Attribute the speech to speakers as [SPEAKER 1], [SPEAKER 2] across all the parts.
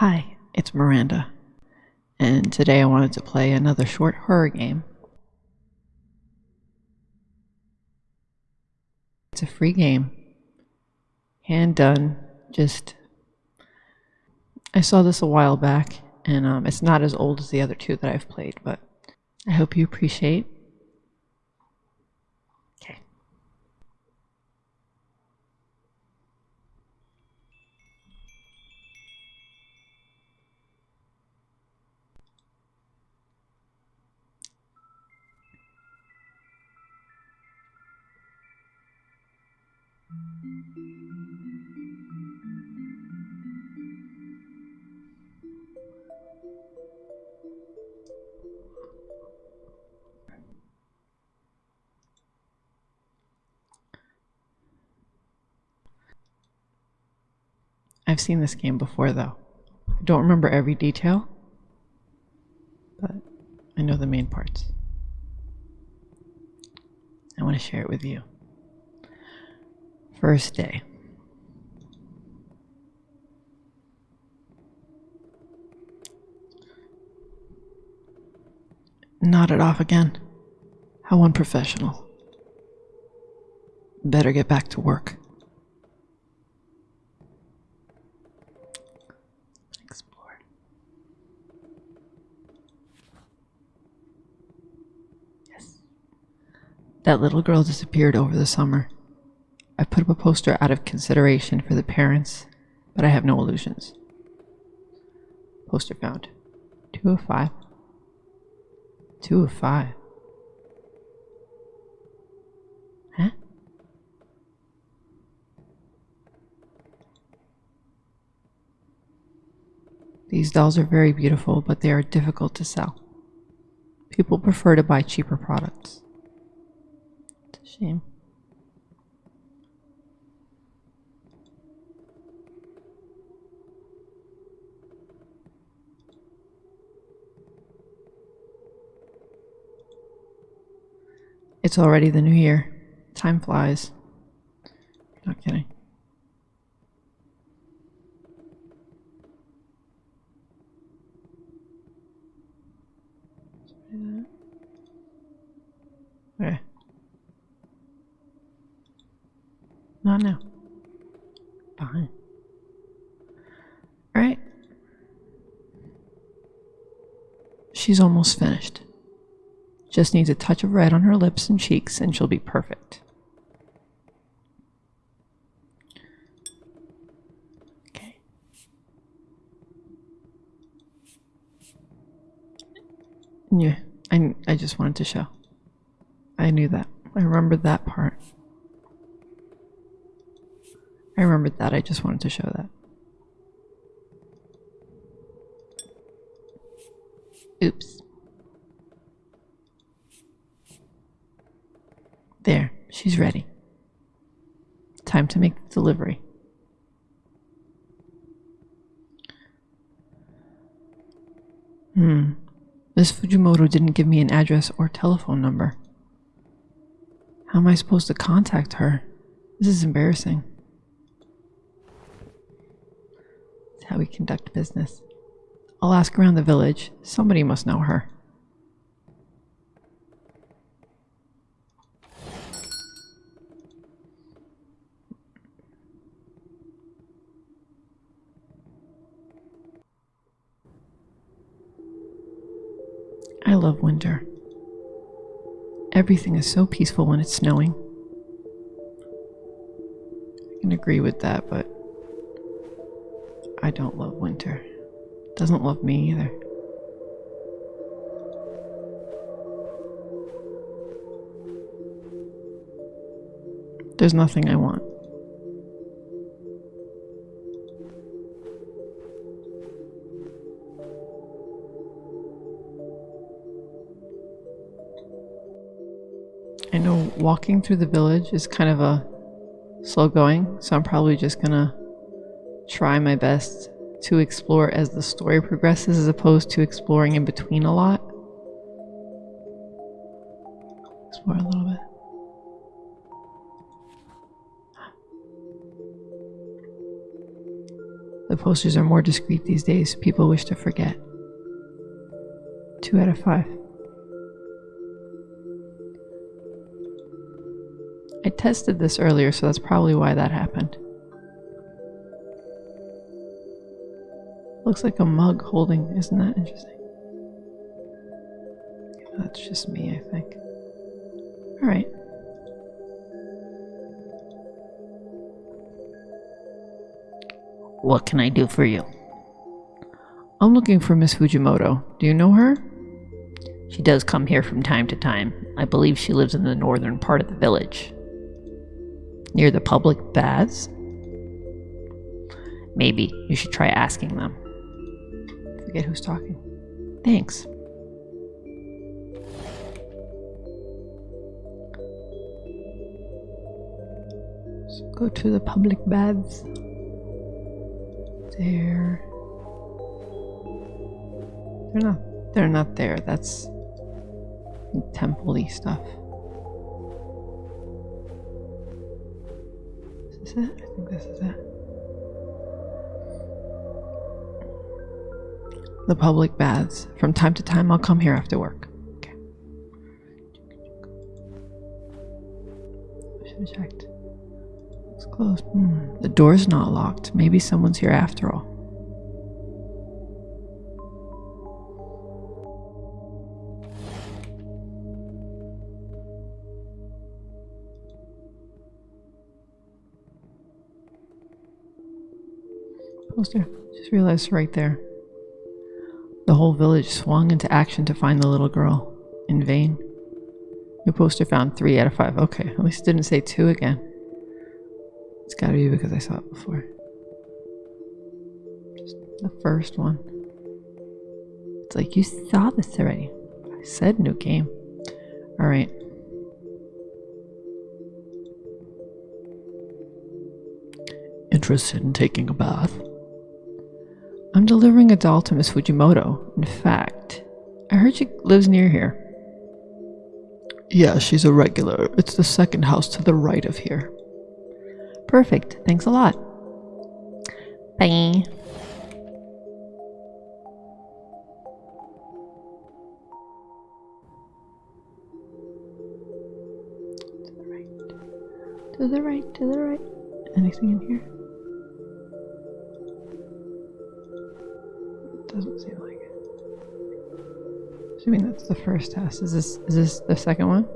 [SPEAKER 1] Hi, it's Miranda, and today I wanted to play another short horror game. It's a free game, hand done, just. I saw this a while back, and um, it's not as old as the other two that I've played, but I hope you appreciate. I've seen this game before, though. I don't remember every detail, but I know the main parts. I want to share it with you. First day. Nodded off again. How unprofessional. Better get back to work. That little girl disappeared over the summer. I put up a poster out of consideration for the parents, but I have no illusions. Poster found. Two of five. Two of five. Huh? These dolls are very beautiful, but they are difficult to sell. People prefer to buy cheaper products. Shame. It's already the new year. Time flies. Not kidding. Okay. Not now. Fine. Alright. She's almost finished. Just needs a touch of red on her lips and cheeks, and she'll be perfect. Okay. Yeah, I, I just wanted to show. I knew that. I remembered that part. I remembered that. I just wanted to show that. Oops. There, she's ready. Time to make the delivery. Hmm. Miss Fujimoto didn't give me an address or telephone number. How am I supposed to contact her? This is embarrassing. It's how we conduct business. I'll ask around the village. Somebody must know her. I love winter. Everything is so peaceful when it's snowing. I can agree with that, but I don't love winter. Doesn't love me either. There's nothing I want. I know walking through the village is kind of a slow going, so I'm probably just gonna try my best to explore as the story progresses as opposed to exploring in between a lot. Explore a little bit. The posters are more discreet these days. People wish to forget. Two out of five. I tested this earlier, so that's probably why that happened. Looks like a mug holding, isn't that interesting? That's just me, I think. Alright.
[SPEAKER 2] What can I do for you?
[SPEAKER 1] I'm looking for Miss Fujimoto. Do you know her?
[SPEAKER 2] She does come here from time to time. I believe she lives in the northern part of the village.
[SPEAKER 1] Near the public baths?
[SPEAKER 2] Maybe you should try asking them.
[SPEAKER 1] Forget who's talking. Thanks. So go to the public baths. There. They're not. They're not there. That's temple-y stuff. Is this it? I think this is it. The public baths. From time to time, I'll come here after work. Okay. Checked. It's closed. Hmm. The door's not locked. Maybe someone's here after all. Poster. Just realized right there. The whole village swung into action to find the little girl. In vain. New poster found three out of five. Okay, at least it didn't say two again. It's gotta be because I saw it before. Just the first one. It's like, you saw this already. I said new game. Alright. Interested in taking a bath? I'm delivering a doll to Miss Fujimoto. In fact, I heard she lives near here. Yeah, she's a regular. It's the second house to the right of here. Perfect. Thanks a lot.
[SPEAKER 2] Bye.
[SPEAKER 1] To the right, to the right. To the right. Anything in here? Doesn't seem like it. Assuming that's the first house. Is this is this the second one?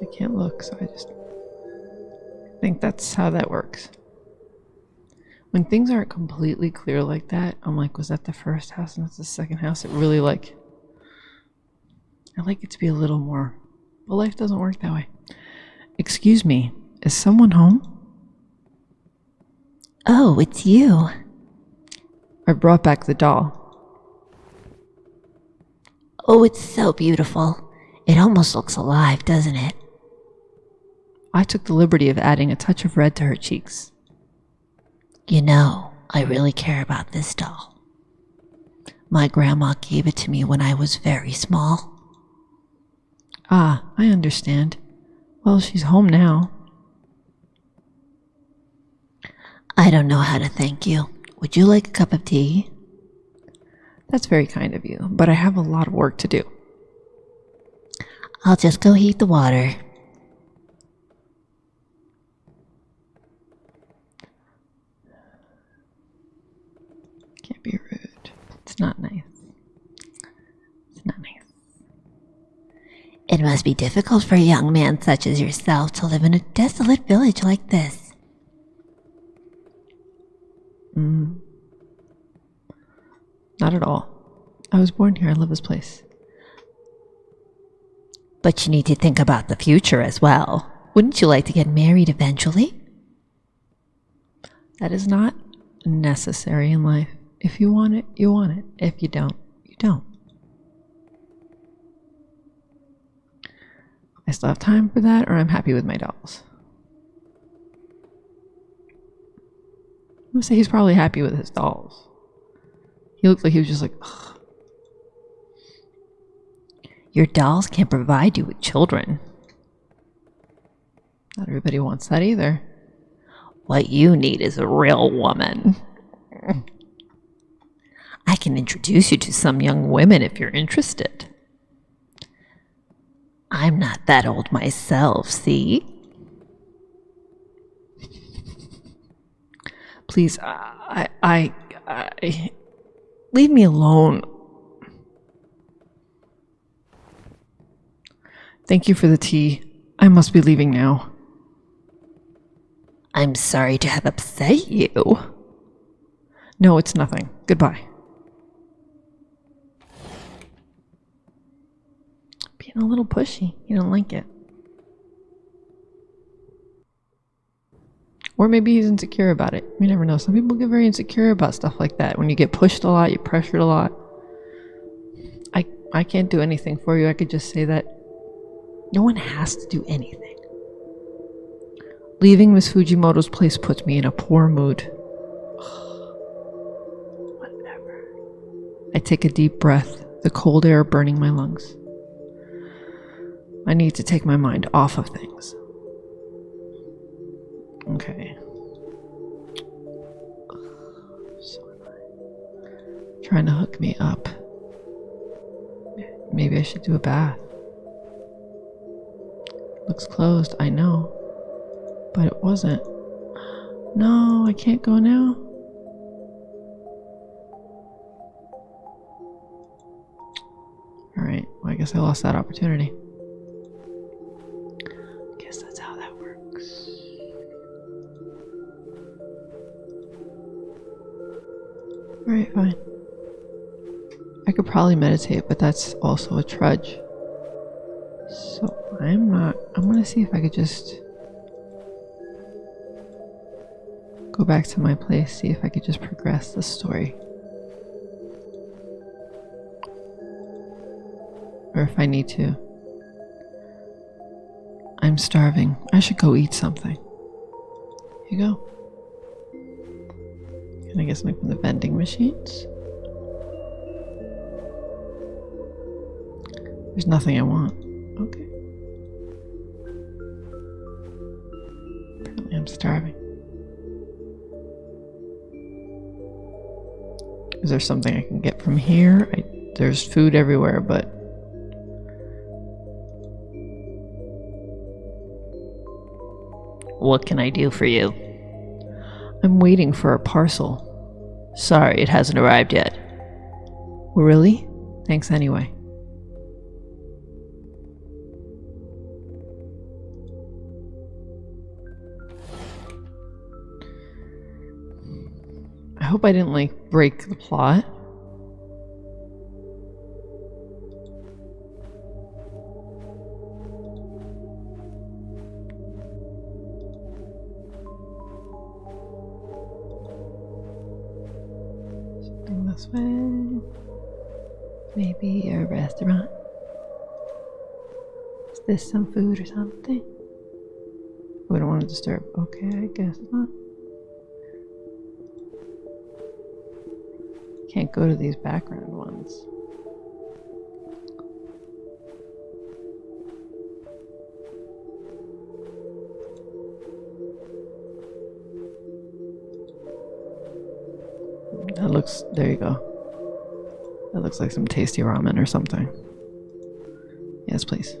[SPEAKER 1] I can't look, so I just think that's how that works. When things aren't completely clear like that, I'm like, was that the first house and that's the second house? It really like I like it to be a little more but life doesn't work that way. Excuse me, is someone home?
[SPEAKER 2] Oh, it's you.
[SPEAKER 1] I brought back the doll.
[SPEAKER 2] Oh, it's so beautiful. It almost looks alive, doesn't it?
[SPEAKER 1] I took the liberty of adding a touch of red to her cheeks.
[SPEAKER 2] You know, I really care about this doll. My grandma gave it to me when I was very small.
[SPEAKER 1] Ah, I understand. Well, she's home now.
[SPEAKER 2] I don't know how to thank you. Would you like a cup of tea?
[SPEAKER 1] That's very kind of you, but I have a lot of work to do.
[SPEAKER 2] I'll just go heat the water.
[SPEAKER 1] Can't be rude. It's not nice. It's not nice.
[SPEAKER 2] It must be difficult for a young man such as yourself to live in a desolate village like this.
[SPEAKER 1] Not at all. I was born here. I love this place.
[SPEAKER 2] But you need to think about the future as well. Wouldn't you like to get married eventually?
[SPEAKER 1] That is not necessary in life. If you want it, you want it. If you don't, you don't. I still have time for that, or I'm happy with my dolls. I'm gonna say he's probably happy with his dolls. He looked like he was just like, Ugh.
[SPEAKER 2] Your dolls can't provide you with children.
[SPEAKER 1] not everybody wants that either.
[SPEAKER 2] What you need is a real woman. I can introduce you to some young women if you're interested. I'm not that old myself, see?
[SPEAKER 1] Please, I, I, I, leave me alone. Thank you for the tea. I must be leaving now.
[SPEAKER 2] I'm sorry to have upset you.
[SPEAKER 1] No, it's nothing. Goodbye. Being a little pushy. You don't like it. Or maybe he's insecure about it. You never know. Some people get very insecure about stuff like that. When you get pushed a lot, you're pressured a lot. I I can't do anything for you. I could just say that no one has to do anything. Leaving Miss Fujimoto's place puts me in a poor mood. Whatever. I take a deep breath, the cold air burning my lungs. I need to take my mind off of things. Okay. So. Trying to hook me up. Maybe I should do a bath. Looks closed, I know. But it wasn't. No, I can't go now. Alright, well, I guess I lost that opportunity. Guess that's how that works. Alright, fine. I could probably meditate, but that's also a trudge. So I'm not. I'm gonna see if I could just go back to my place, see if I could just progress the story. Or if I need to. I'm starving. I should go eat something. Here you go. I get something from the vending machines? There's nothing I want. Okay. Apparently I'm starving. Is there something I can get from here? I, there's food everywhere, but
[SPEAKER 2] What can I do for you?
[SPEAKER 1] I'm waiting for a parcel.
[SPEAKER 2] Sorry, it hasn't arrived yet.
[SPEAKER 1] Really? Thanks anyway. I hope I didn't like break the plot. Maybe a restaurant. Is this some food or something? We don't want to disturb. Okay, I guess not. Can't go to these background ones. That looks, there you go. That looks like some tasty ramen or something. Yes, please.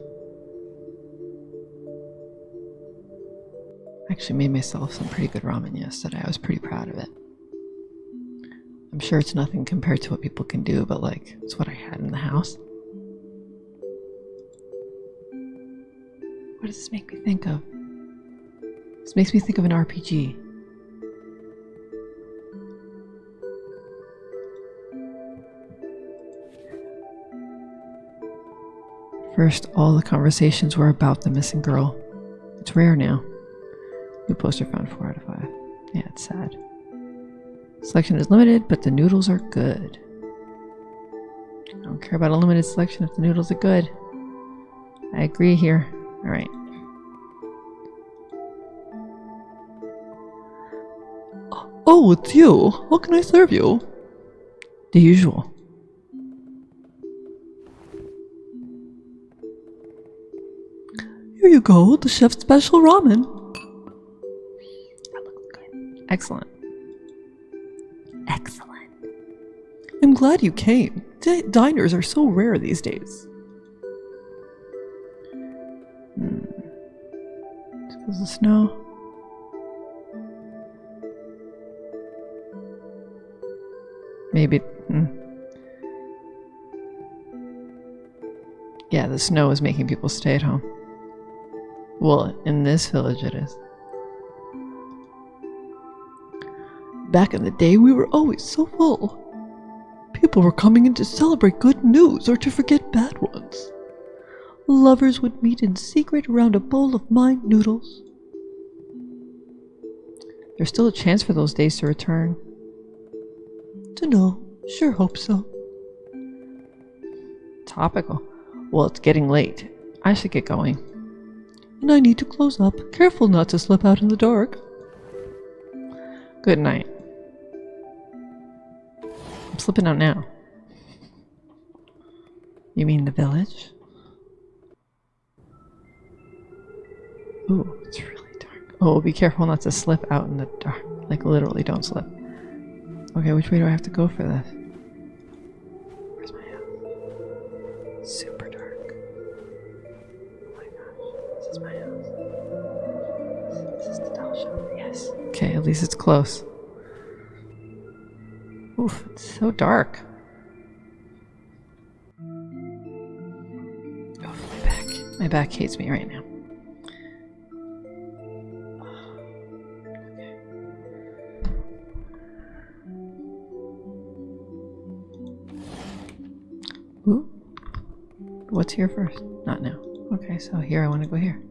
[SPEAKER 1] I actually made myself some pretty good ramen yesterday. I was pretty proud of it. I'm sure it's nothing compared to what people can do, but like, it's what I had in the house. What does this make me think of? This makes me think of an RPG. First, all the conversations were about the missing girl. It's rare now. New poster found 4 out of 5. Yeah, it's sad. Selection is limited, but the noodles are good. I don't care about a limited selection if the noodles are good. I agree here. Alright. Oh, it's you. How can I serve you? The usual. Here you go, the chef's special ramen. That looks good. Excellent.
[SPEAKER 2] Excellent.
[SPEAKER 3] I'm glad you came. D- diners are so rare these days.
[SPEAKER 1] Because of snow. Maybe. Hmm. Yeah, the snow is making people stay at home. Well, in this village, it is.
[SPEAKER 3] Back in the day, we were always so full. People were coming in to celebrate good news or to forget bad ones. Lovers would meet in secret around a bowl of mind noodles.
[SPEAKER 1] There's still a chance for those days to return.
[SPEAKER 3] Dunno, sure hope so.
[SPEAKER 1] Topical. Well, it's getting late. I should get going.
[SPEAKER 3] And I need to close up. Careful not to slip out in the dark.
[SPEAKER 1] Good night. I'm slipping out now. You mean the village? Ooh, it's really dark. Oh, be careful not to slip out in the dark. Like, literally, don't slip. Okay, which way do I have to go for this? Least it's close. Oof, it's so dark. Oh, my back. My back hates me right now. Ooh. What's here first? Not now. Okay, so here I want to go here.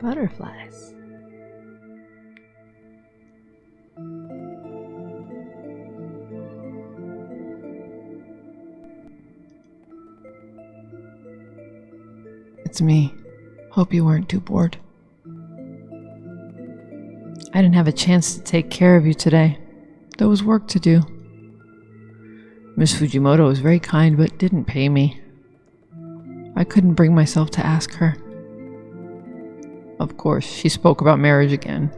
[SPEAKER 1] Butterflies. It's me. Hope you weren't too bored. I didn't have a chance to take care of you today. There was work to do. Miss Fujimoto was very kind but didn't pay me. I couldn't bring myself to ask her. Of course, she spoke about marriage again.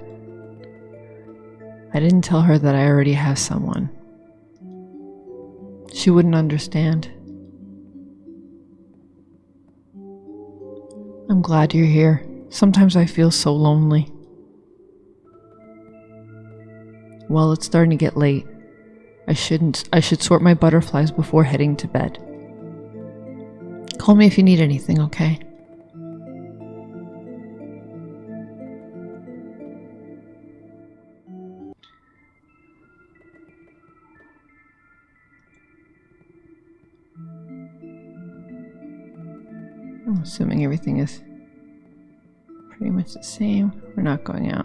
[SPEAKER 1] I didn't tell her that I already have someone. She wouldn't understand. I'm glad you're here. Sometimes I feel so lonely. Well, it's starting to get late. I shouldn't I should sort my butterflies before heading to bed. Call me if you need anything, okay? Assuming everything is pretty much the same. We're not going out.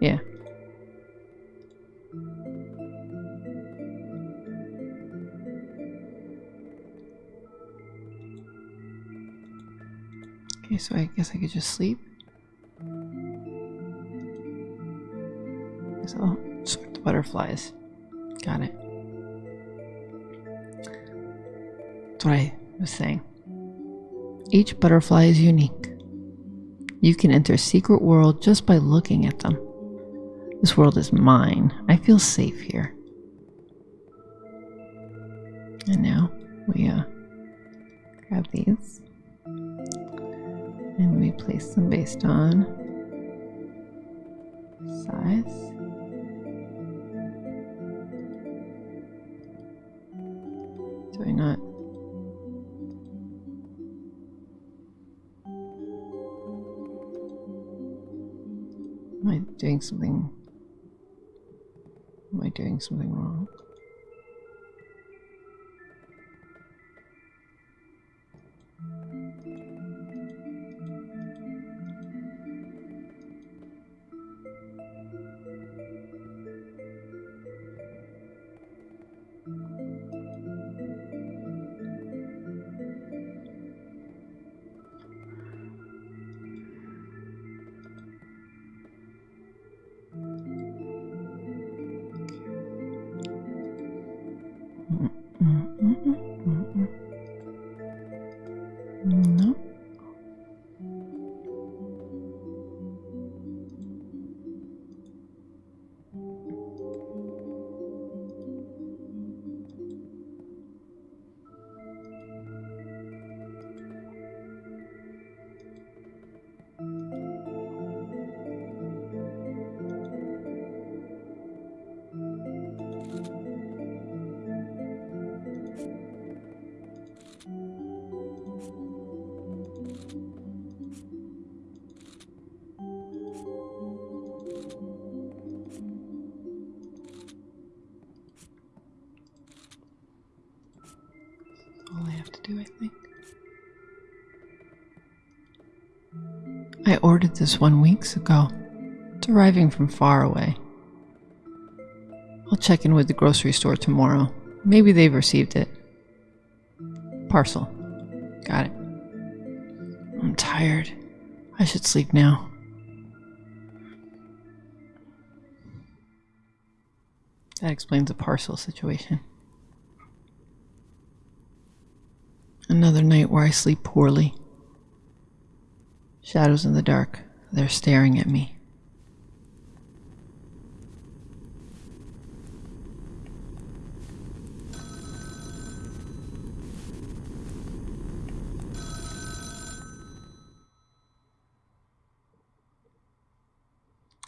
[SPEAKER 1] Yeah. Okay, so I guess I could just sleep. So sort the butterflies. Got it. That's what I was saying. Each butterfly is unique. You can enter a secret world just by looking at them. This world is mine. I feel safe here. And now we uh, grab these and we place them based on size. Doing something? Am I doing something wrong? I ordered this one weeks ago. It's arriving from far away. I'll check in with the grocery store tomorrow. Maybe they've received it. Parcel. Got it. I'm tired. I should sleep now. That explains the parcel situation. Another night where I sleep poorly. Shadows in the dark. They're staring at me.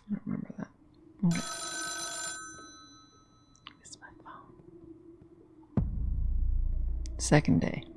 [SPEAKER 1] I don't remember that. Second day.